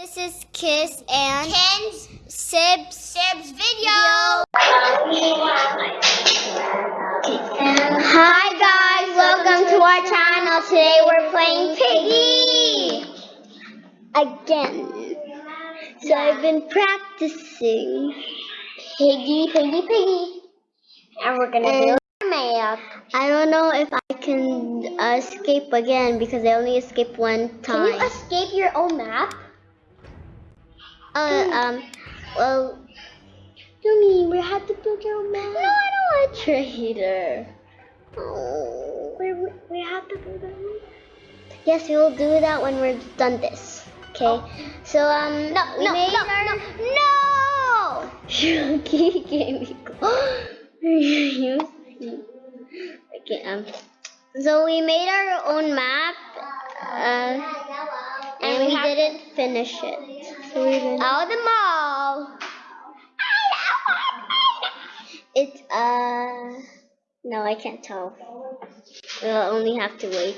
This is Kiss and Ken's Sibs. Sib's video. Hi guys, welcome to our channel. Today we're playing Piggy again. So I've been practicing Piggy, piggy, piggy. And we're gonna do And- a map. I don't know if I can escape again because I only escaped one time. Can you escape your own map? Uh, um, well, Yumi, we have to build our own no, map. I don't want a traitor. Oh, we, we, have to build our own Yes, we will do that when we're done this. Okay. So um, No, we no, made no, our no, no. Shuki gave me. Okay. Um. So we made our own map. Uh, and, we didn't finish it. So we of the mall. It's uh. No, I can't tell. We'll only have to wait.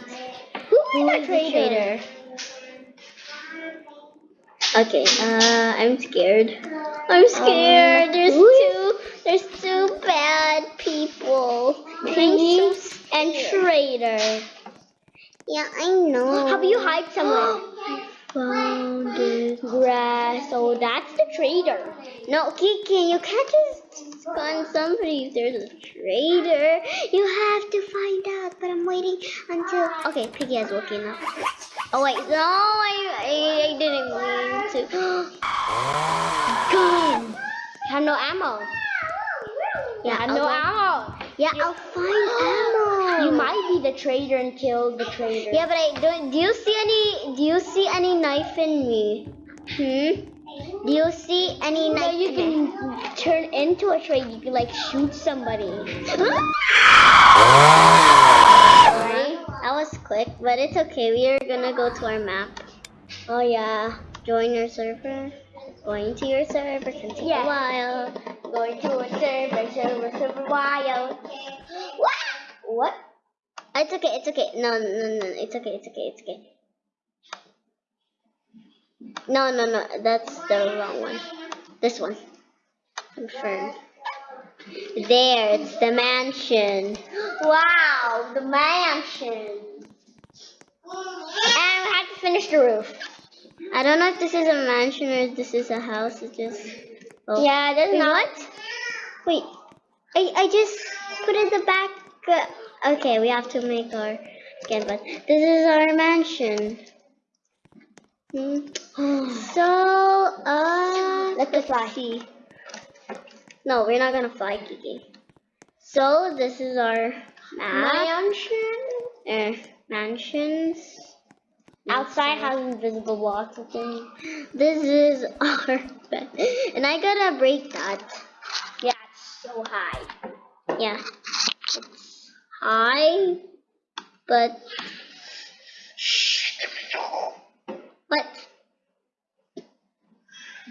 Who is the traitor? Okay, uh, I'm scared. I'm scared. there's who two. There's two bad people. Piggy Thanks and traitor. Yeah, I know. How about you hide somewhere? Found. Grass. So that's the traitor. No, Kiki, you can't just gun somebody if there's a traitor. You have to find out. But I'm waiting until. Okay, Piggy has woken up. Oh wait, no, I, I, I didn't mean to. Gun. I have no ammo. Yeah, I have no ammo. Yeah, I'll find ammo. You might be the traitor and kill the traitor. Yeah, but I don't. Do you see any? Do you see any knife in me? Hmm. Do you see any knife? you in me? can turn into a traitor. You can like shoot somebody. Sorry, that was quick, but it's okay. We are gonna go to our map. Oh yeah. Join your server. Going to your server can take Yeah. a while. Going to a server, server, server, wild. What? What? It's okay. It's okay. No, no, no. It's okay. It's okay. It's okay. No, no, no. That's the wrong one. This one. Confirm. There. It's the mansion. Wow, the mansion. And we have to finish the roof. I don't know if this is a mansion or if this is a house. It's just. Oh. Yeah, there's not. Wait, I, I just put in the back. Uh, okay, we have to make our again, but this is our mansion. Hmm. So, uh, Let's go fly. see. No, we're not gonna fly, Kiki. So this is our map. Mansion. Uh, mansions. Outside has invisible walls. This is our bed, and I gotta break that. Yeah, it's so high. Yeah, it's high, but what?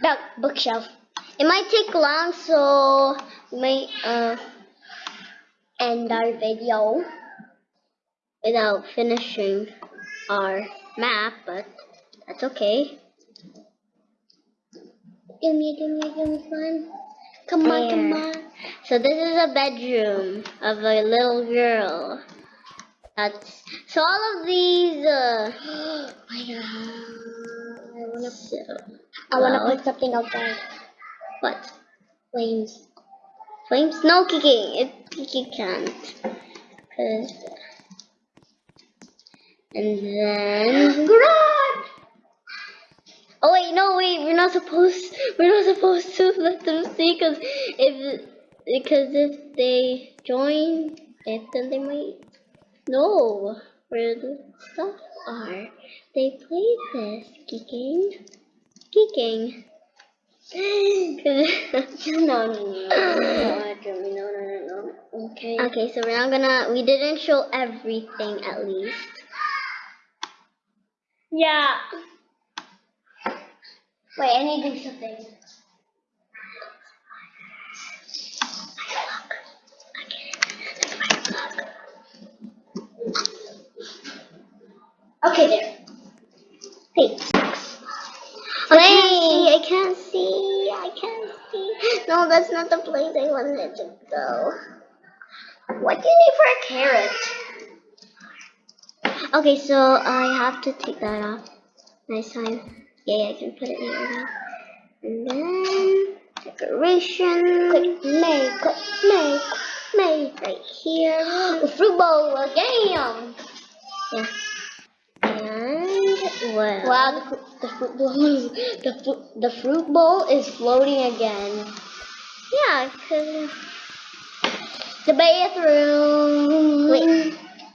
Book, bookshelf. It might take long, so we might uh End our video. without finishing our map, but that's okay. Give me, give me, give me fun. Come on, come on. So this is a bedroom of a little girl. That's so all of these. Uh, Oh my god. I wanna, so, I wanna well, put something outside. what? Flames. Flames? No, Kiki. It, Kiki can't. Cause, and then. Garage! Oh wait, no, wait. We're not supposed. We're not supposed to let them see, cause if because if they join it, then they might know where the stuff are. They play this geeking, geeking. No, no, no, no, Jeremy, no, no, no, no. Okay. okay, so we're not gonna. We didn't show everything at least. Yeah. Wait, I need to do something. Okay, there. Hey. Okay, I can't see. I can't see. No, that's not the place I wanted to go. What do you need for a carrot? Okay, so I have to take that off. Nice time. Yeah, I can put it here. And then decoration. Click make, make, make. right here. The fruit bowl again. Yeah. And well. Wow, the, the fruit bowl, is the the fruit bowl is floating again. Yeah, cause The bathroom. wait.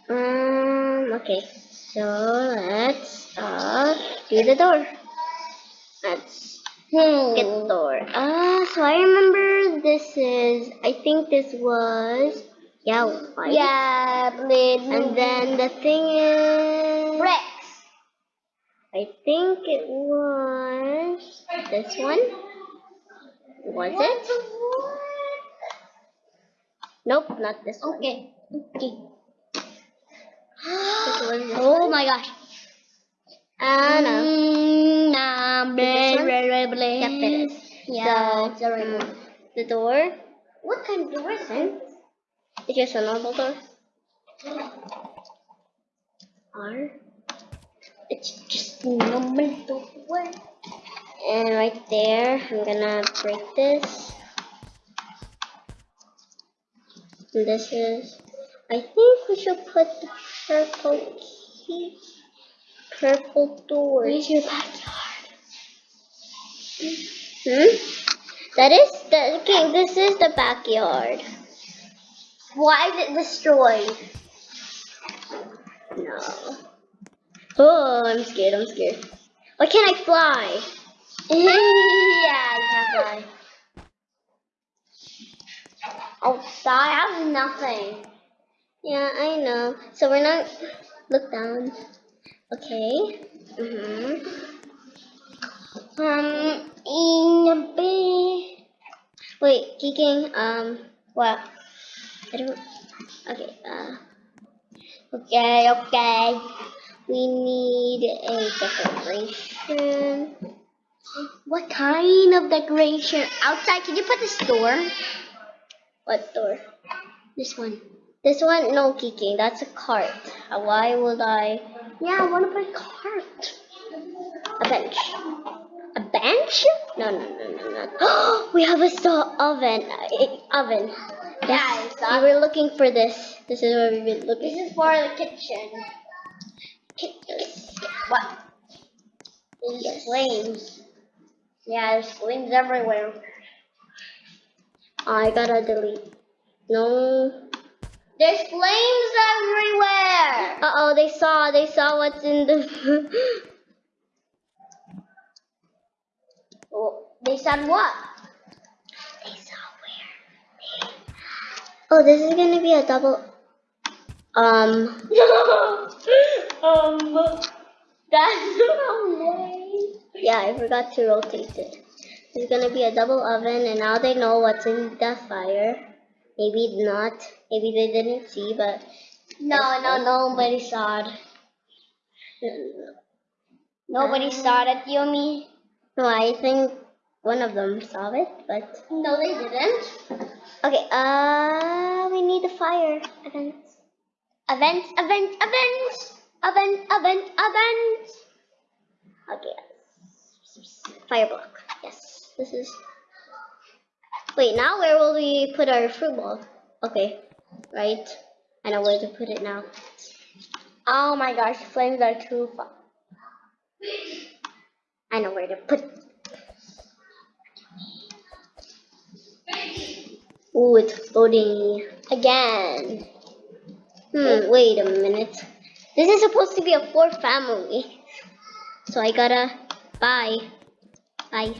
Um. Okay. So let's uh do the door. Let's Hmm. door. Uh. So I remember this is. I think this was. Yeah. White. Yeah, blade. And then the thing is. Rex. I think it was this one. Was it? Nope, not this one. Okay. Okay. It was this oh one. my gosh. Mm, nah, Yep, it is. Yeah, So, it's a remote. mm, the door. What kind of door is it? It's just a normal door. R. It's just a normal door. And right there, I'm gonna break this. And this is. I think we should put the purple key. Purple door. Where's your backyard? Hmm? That is the okay. This is the backyard. Why is it destroyed? No. Oh, I'm scared. I'm scared. Why can't I fly? yeah, you can't fly. Outside, I have nothing. Yeah, I know. So we're not. Look down. Okay. Mhm. Um, in a bed. Wait, Geeking. Um. What? I don't. Okay. Uh. Okay, okay. We need a decoration. What kind of decoration? Outside, can you put this door? What door? This one. This one? No, Geeking. That's a cart. Why would I? Yeah, I want to put a cart. A bench. Bench? No, no, no, no, no. we have a saw oven. Uh, oven. Yeah, I we were looking for this. This is where we've been looking. This is for the kitchen. What? There's Yes. flames. Yeah, there's flames everywhere. I gotta delete. No. There's flames everywhere. Uh oh, they saw. They saw what's in the. Oh, they said what? they saw where. Oh, this is gonna be a double. Um. um, that's no Yeah, I forgot to rotate it. It's gonna be a double oven, and now they know what's in the fire. Maybe not. Maybe they didn't see, but No, no, nobody saw it. Nobody saw it, Yumi. no, I think one of them saw it, but No, they didn't. okay. Uh, we need a fire. Event. Event, event, event, event, event, event. Okay. Fire block. Yes, this is. Wait, now where will we put our fruit ball? Okay, right. I know where to put it now. Oh my gosh, flames are too far. I know where to put Ooh, it's floating again. Hmm, wait a minute. This is supposed to be a four family. So I gotta bye. Bye.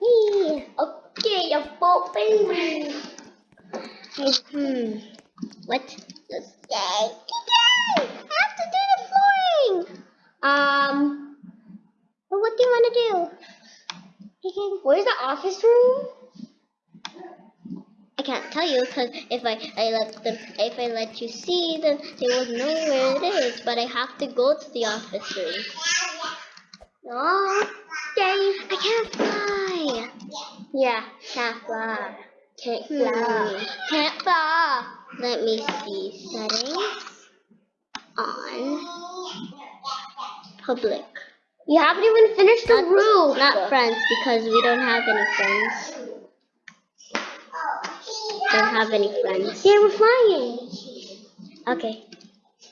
Yee. Okay, you're popping. Hmm. What? Let's yay. Yay! I have to do the flooring. Um, Well, what do you want to do? Where's the office room? I can't tell you because if I, I let them if I let you see then they will know where it is. But I have to go to the office room. No. Dave. I can't fly. Yeah, can't fly. Can't Hmm. fly. Can't fly. Let me see. Settings. On. Public. You haven't even finished the Not- roof. Not friends because we don't have any friends. Don't have any friends. Yeah, we're flying. Okay.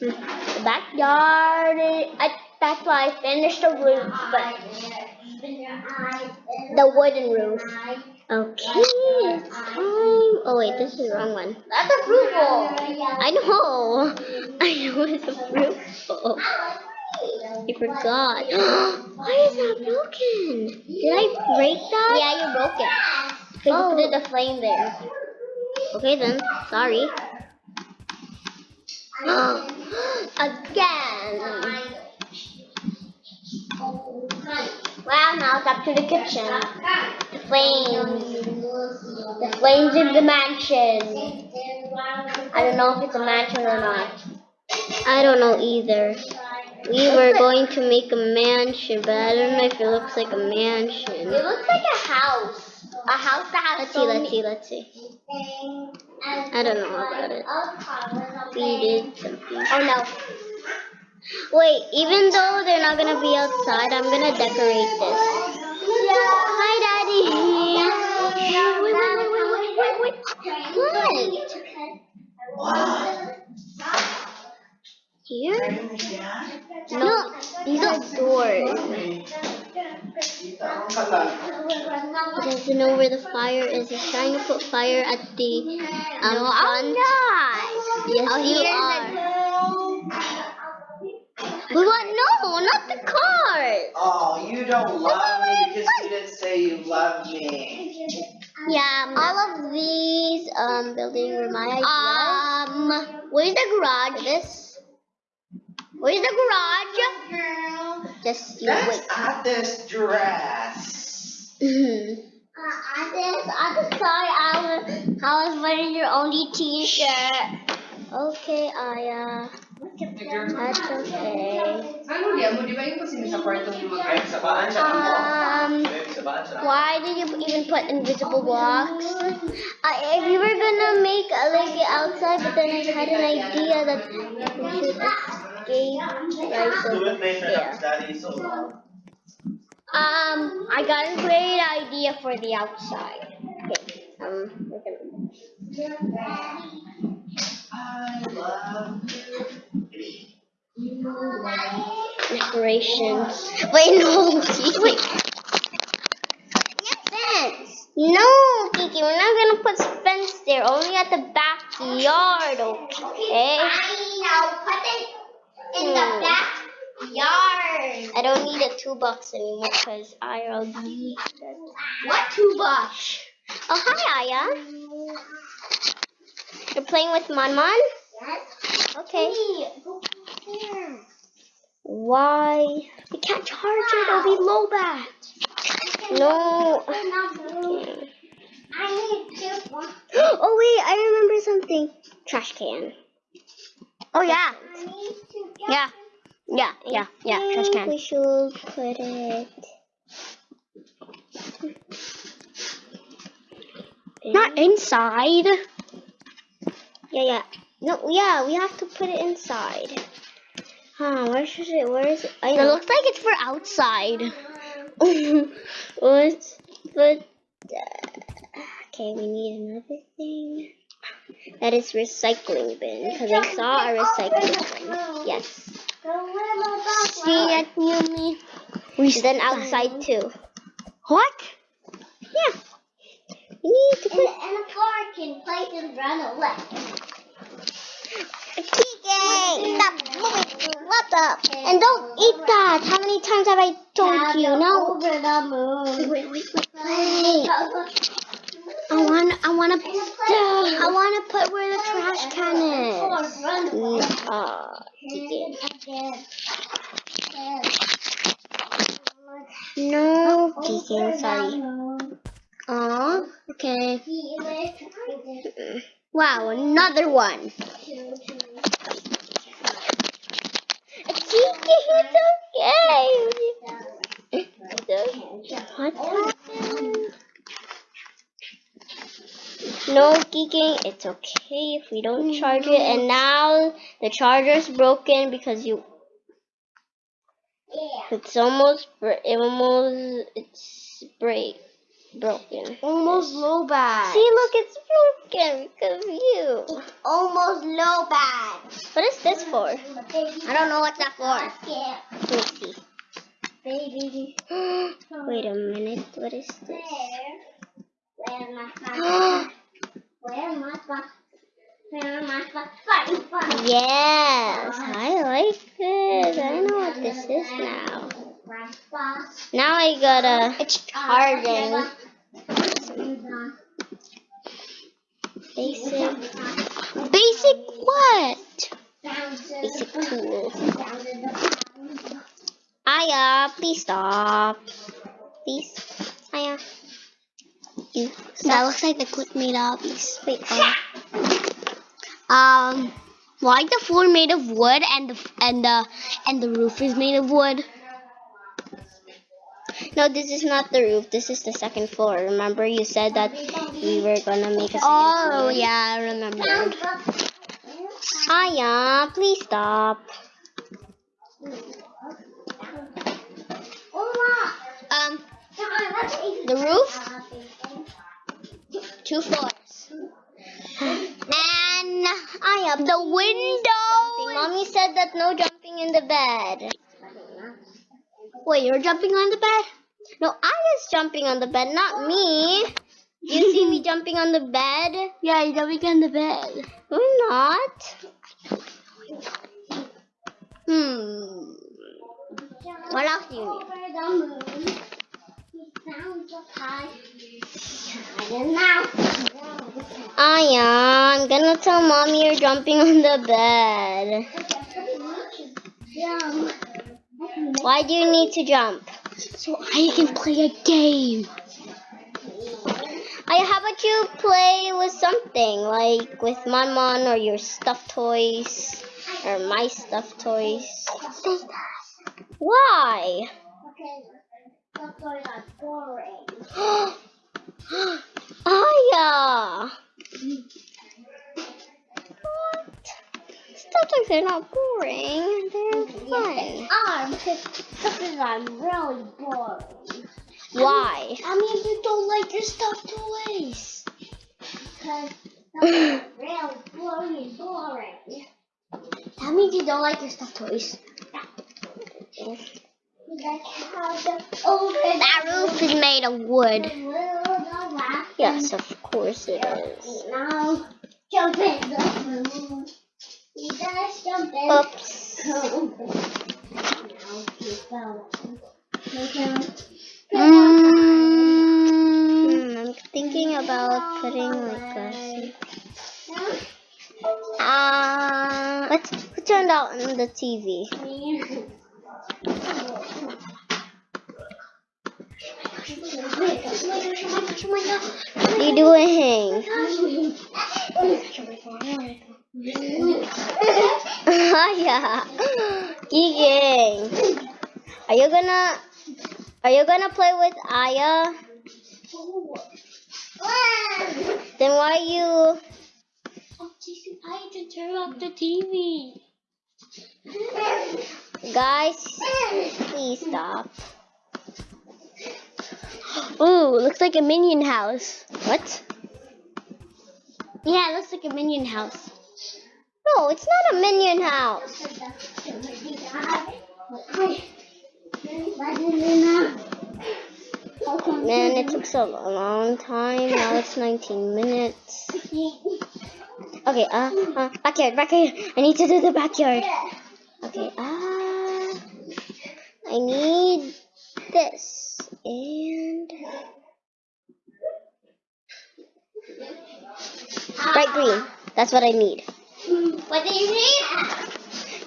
The backyard. I, that's why I finished the roof, but the wooden roof. Okay, it's time. Oh wait, this is the wrong one. That's a fruitful. I know. I know it's a fruit. Oh, I forgot. Why is that broken? Did I break that? Yeah, you broke it. Because Oh. you put the flame there. Okay then. Sorry. Uh, again. Wow, now it's up to the kitchen. The flames. The flames in the mansion. I don't know if it's a mansion or not. I don't know either. We were going to make a mansion, but I don't know if it looks like a mansion. It looks like a house. A house that has Let's see, let's see, let's see. I don't know about it. We did something. Oh no. Wait, even though they're not gonna be outside, I'm gonna decorate this. Hi, Daddy. Wait, wait, wait, wait, wait, wait. What? Here? No, these are doors. He doesn't know where the fire is. He's trying to put fire at the um, No, front. I'm not. Yes, Oh, you are. We want no, not the cars. Oh, you don't love me because you didn't say you love me. Yeah, all of these um building were my ideas. Um, where's the garage? This. Where's the garage? Just you That's wait. at this dress. Mhm. I just, I just sorry I was, I was wearing your only t-shirt. okay, Aya. That's okay. Ano dia mo? Di ba yung kasi sa kwarto mo mag sa baan siya. Um, Ay, sa baan siya. why did you even put invisible blocks? Uh, if we were gonna make a lake outside, but then I had an idea that we should escape. Right, so Do it later, yeah. Daddy, so long. Um, I got a great idea for the outside. Okay, um, we're gonna. I love decorations. Wait, no, wait. Fence. No, Kiki, we're not gonna put fence there. Only at the backyard, okay? I know, put it in the backyard. I don't need a two box anymore because I already. What two bucks? Oh, hi, Aya. You're playing with Mon Mon? Yes. Okay. Why? You can't charge it, it'll be low bat. No. I need two bucks. Oh wait, I remember something. Trash can. Oh yeah. I need to get Yeah. Yeah, yeah, yeah. Trash can. We should put it. Not inside. Yeah, yeah. No, yeah, we have to put it inside. Huh, where should it, where is it? I It know. looks like it's for outside. what? But, uh, okay, we need another thing. That is recycling bin, because I saw a recycling bin. Yes. See that you me? And then outside too. What? Yeah. We need to put and the floor can play and run away. TK, stop moving. What the? And don't eat that. How many times have I told you? No. Over the moon. Wait, wait, wait, wait. I want, I want to. I want to put where the trash can is. Away. Mm, Uh. No, sorry. Aw, okay. Wow, another one. It's okay. What No geeking. It's okay if we don't mm, charge it. And now the charger's broken because you. Yeah. It's almost. It almost. It's break. Broken. Almost low bad. See, look, it's broken because of you. Almost low bad. What is this for? I don't know what that for. Let me see. Wait a minute. What is this? Where my phone? Where my phone? Where my phone? Phone, Yes, I like this. I know what this is now. Now I gotta. It's charging. Basic. Basic what? Basic tools. Aya, please stop. Please. Aya. You That stop. looks like the clip made of these. Wait. Um, why the floor made of wood and the and the and the roof is made of wood? No, this is not the roof. This is the second floor. Remember, you said that we were gonna make a second Oh floor. yeah, I remember. Aya, please stop. Um, the roof, two floors, and I have the window. Mommy said that no jumping in the bed. Wait, you're jumping on the bed? No, I was jumping on the bed, not me. You see me jumping on the bed? Yeah, you're jumping on the bed. I'm not. Hmm. What else do you need? Aya, I'm gonna tell mommy you're jumping on the bed. Why do you need to jump? So I can play a game. Aya, how about you play with something like with Manmon or your stuffed toys or my stuffed toys? Why? Aya! What? Stuffed toys are not boring. They're fun. Um, because I'm really bored. Why? I mean, you don't like your stuffed toys. Because real boring, boring. That means you don't like your stuffed toys. That roof is made of wood. Yes, of course it is. Oops. Hmm, I'm thinking about putting like a. Uh, let's who turned out on the TV. What are you doing? yeah. Gigging. Are you gonna are you gonna play with Aya? Then why you I can turn off the TV. guys please stop. Ooh, looks like a minion house. What? Yeah, it looks like a minion house. No, it's not a minion house. Man, it took so long time. Now it's 19 minutes. Okay, uh, uh backyard, backyard. I need to do the backyard. Okay, uh, I need this and bright green. That's what I need. What do you need?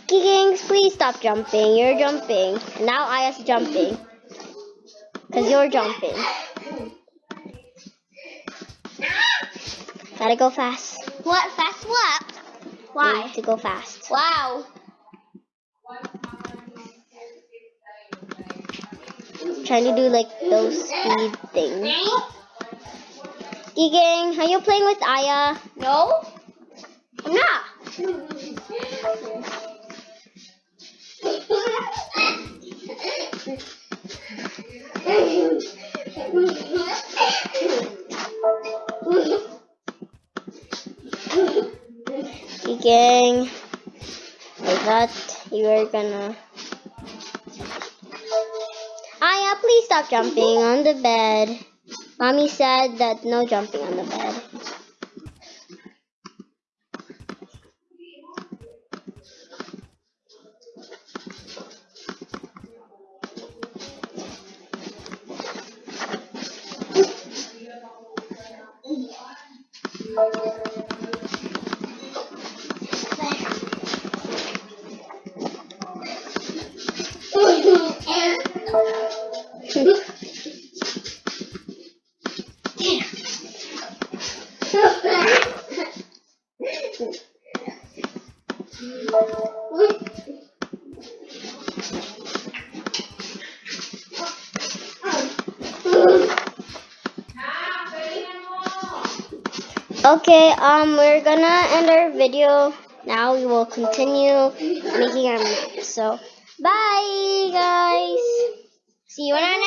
Giggings, please stop jumping. You're jumping. And now Aya's jumping. Because you're jumping. Gotta go fast. What? Fast what? Why? to go fast. Wow. Trying to do like those speed things. Gigang, are you playing with Aya? No, I'm not. Gigang, I thought you were gonna. Please stop jumping on the bed. Mommy said that no jumping on the bed. Um, we're gonna end our video. Now we will continue making our map. So, bye, guys. See you in our.